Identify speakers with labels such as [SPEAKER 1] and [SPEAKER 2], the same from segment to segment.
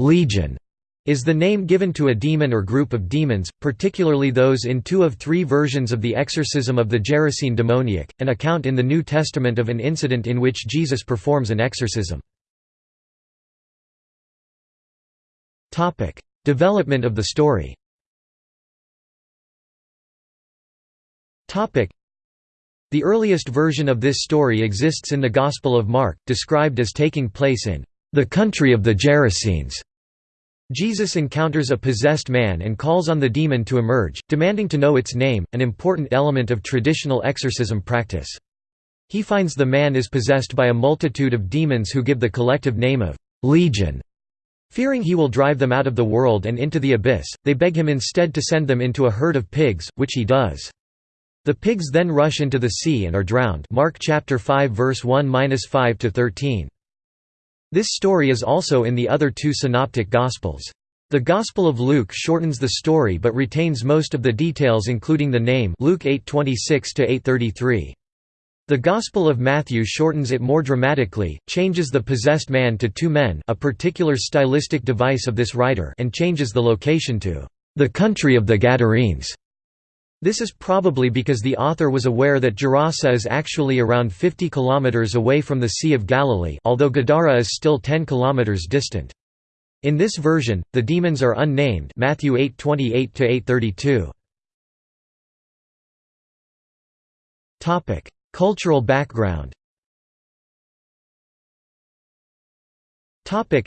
[SPEAKER 1] Legion is the name given to a demon or group of demons, particularly those in two of three versions of the exorcism of the Gerasene demoniac, an account in the New Testament of an incident in which Jesus performs an exorcism. Development of the story The earliest version of this story exists in the Gospel of Mark, described as taking place in the country of the Gerasenes. Jesus encounters a possessed man and calls on the demon to emerge, demanding to know its name, an important element of traditional exorcism practice. He finds the man is possessed by a multitude of demons who give the collective name of Legion. Fearing he will drive them out of the world and into the abyss, they beg him instead to send them into a herd of pigs, which he does. The pigs then rush into the sea and are drowned Mark chapter 5 verse 1-5 to 13. This story is also in the other two synoptic Gospels. The Gospel of Luke shortens the story but retains most of the details including the name Luke 8:26-8:33. The Gospel of Matthew shortens it more dramatically, changes the possessed man to two men a particular stylistic device of this writer and changes the location to the country of the Gadarenes. This is probably because the author was aware that Gerasa is actually around 50 km away from the Sea of Galilee although Gadara is still 10 km distant. In this version, the demons are unnamed Matthew 8:28-832. Topic: Cultural background. Topic: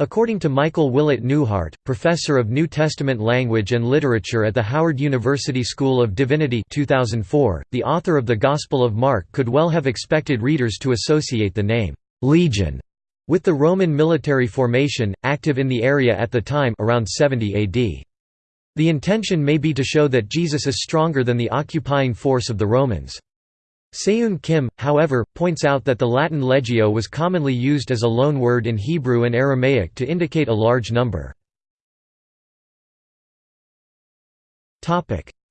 [SPEAKER 1] According to Michael Willett Newheart, professor of New Testament language and literature at the Howard University School of Divinity 2004, the author of the Gospel of Mark could well have expected readers to associate the name «legion» with the Roman military formation, active in the area at the time around 70 AD. The intention may be to show that Jesus is stronger than the occupying force of the Romans. Seyoon Kim, however, points out that the Latin legio was commonly used as a loan word in Hebrew and Aramaic to indicate a large number.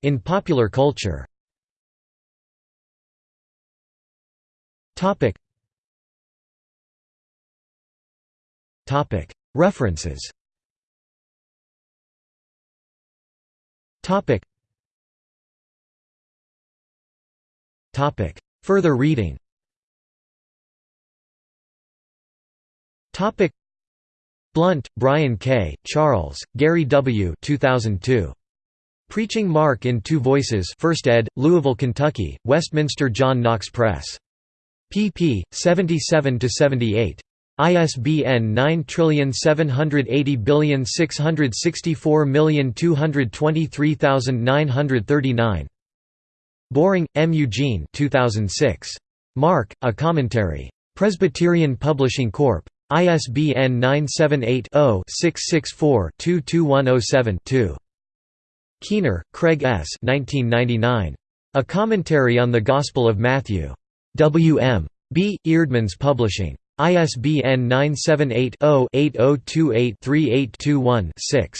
[SPEAKER 1] In popular culture References Further reading Topic. Blount, Brian K., Charles, Gary W. 2002. Preaching Mark in Two Voices 1st ed., Louisville, Kentucky, Westminster John Knox Press. pp. 77–78. ISBN 9780664223939. Boring, M. Eugene 2006. Mark, A Commentary. Presbyterian Publishing Corp. ISBN 978-0-664-22107-2. Keener, Craig S. 1999. A Commentary on the Gospel of Matthew. W. M. B. Eerdmans Publishing. ISBN 978 0 8028 3821 6.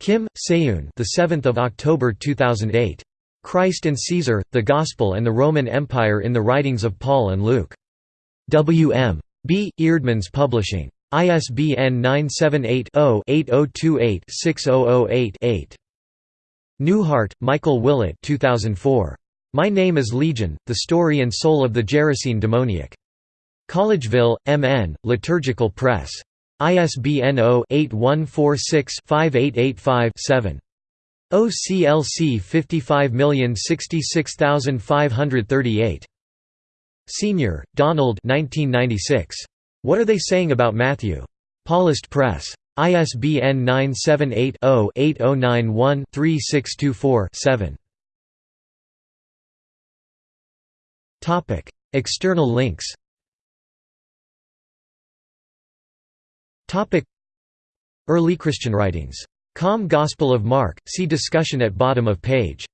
[SPEAKER 1] Kim, Seyoon. The 7th of October 2008. Christ and Caesar, the Gospel and the Roman Empire in the Writings of Paul and Luke. W. M. B. Eerdmans Publishing. ISBN 978-0-8028-6008-8. Newheart, Michael Willett 2004. My Name is Legion, The Story and Soul of the Gerasene Demoniac. Collegeville, M.N., Liturgical Press. ISBN 0-8146-5885-7. OCLC 55066538. Senior, Donald 1996. What Are They Saying About Matthew? Paulist Press. ISBN 978 0 8091 3624 7. External links Early Christian writings Com Gospel of Mark, see discussion at bottom of page.